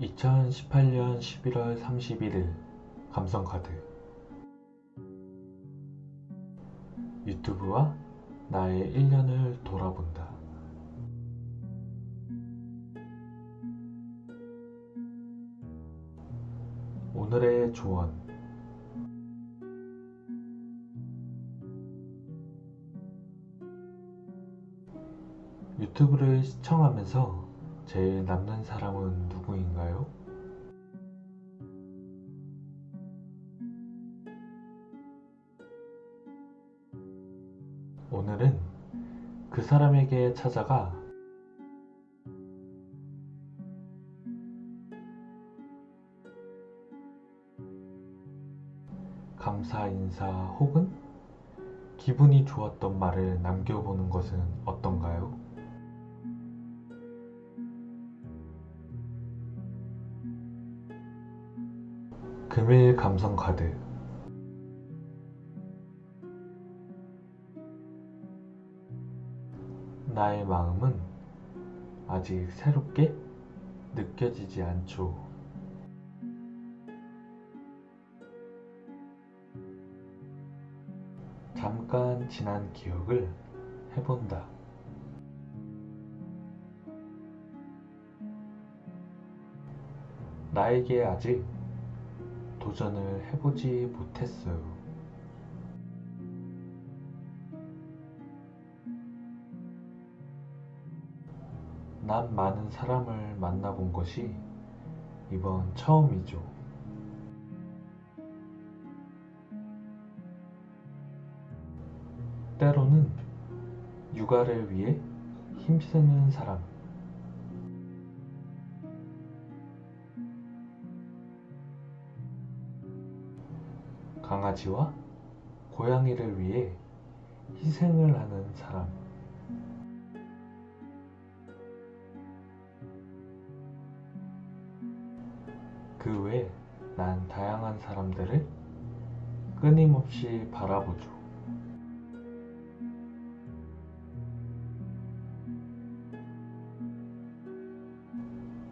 2018년 11월 31일 감성카드 유튜브와 나의 1년을 돌아본다. 오늘의 조언 유튜브를 시청하면서 제일 남는 사람은 오늘은 그 사람에게 찾아가 감사 인사 혹은 기분이 좋았던 말을 남겨보는 것은 어떤가요? 금일 감성 카드 나의 마음은 아직 새롭게 느껴지지 않죠. 잠깐 지난 기억을 해본다. 나에게 아직 도전을 해보지 못했어요. 난 많은 사람을 만나본 것이 이번 처음이죠. 때로는 육아를 위해 힘쓰는 사람, 강아지와 고양이를 위해 희생을 하는 사람, 그외난 다양한 사람들을 끊임없이 바라보죠.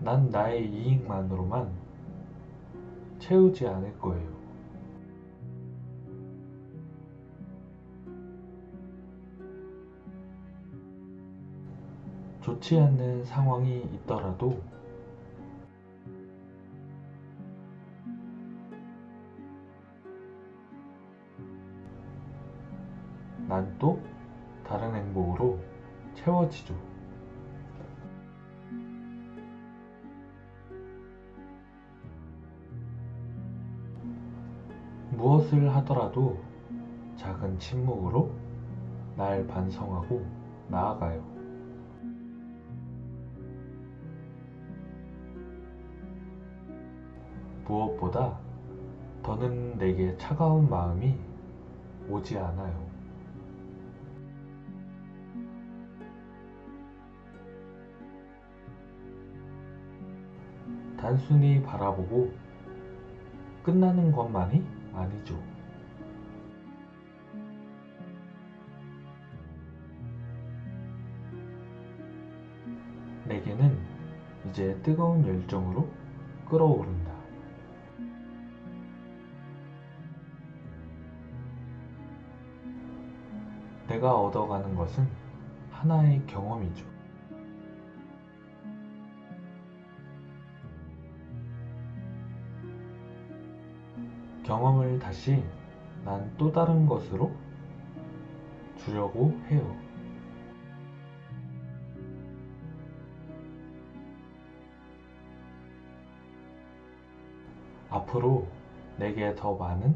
난 나의 이익만으로만 채우지 않을 거예요. 좋지 않는 상황이 있더라도 난 또 다른 행복으로 채워지죠. 무엇을 하더라도 작은 침묵으로 날 반성하고 나아가요. 무엇보다 더는 내게 차가운 마음이 오지 않아요. 단순히 바라보고 끝나는 것만이 아니죠. 내게는 이제 뜨거운 열정으로 끓어오른다. 내가 얻어가는 것은 하나의 경험이죠. 경험을 다시 난 또 다른 것으로 주려고 해요. 앞으로 내게 더 많은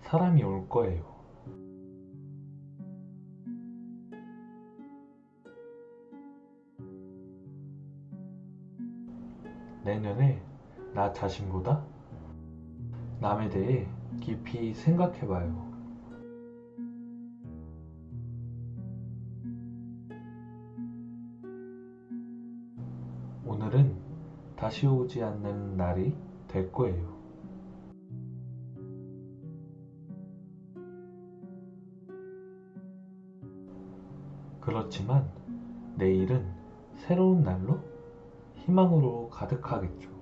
사람이 올 거예요. 내년에 나 자신보다 남에 대해 깊이 생각해 봐요. 오늘은 다시 오지 않는 날이 될 거예요. 그렇지만 내일은 새로운 날로 희망으로 가득하겠죠.